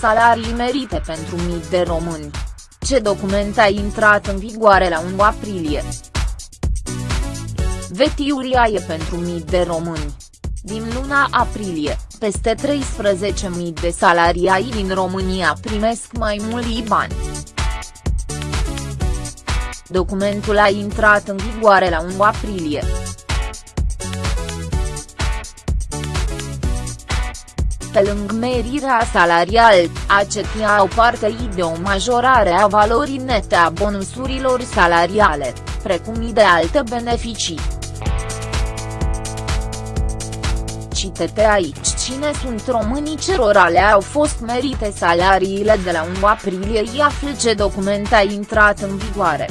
salarii merite pentru mii de români. Ce document a intrat în vigoare la 1 aprilie? Vetiuria e pentru mii de români. Din luna aprilie, peste 13.000 de salariai din România primesc mai mulți bani. Documentul a intrat în vigoare la 1 aprilie. Pe lângă merirea salarial, acetia au parte de o majorare a valorii nete a bonusurilor salariale, precum și de alte beneficii. Citete aici cine sunt românii cerora le-au fost merite salariile de la 1 aprilie i află ce document a intrat în vigoare.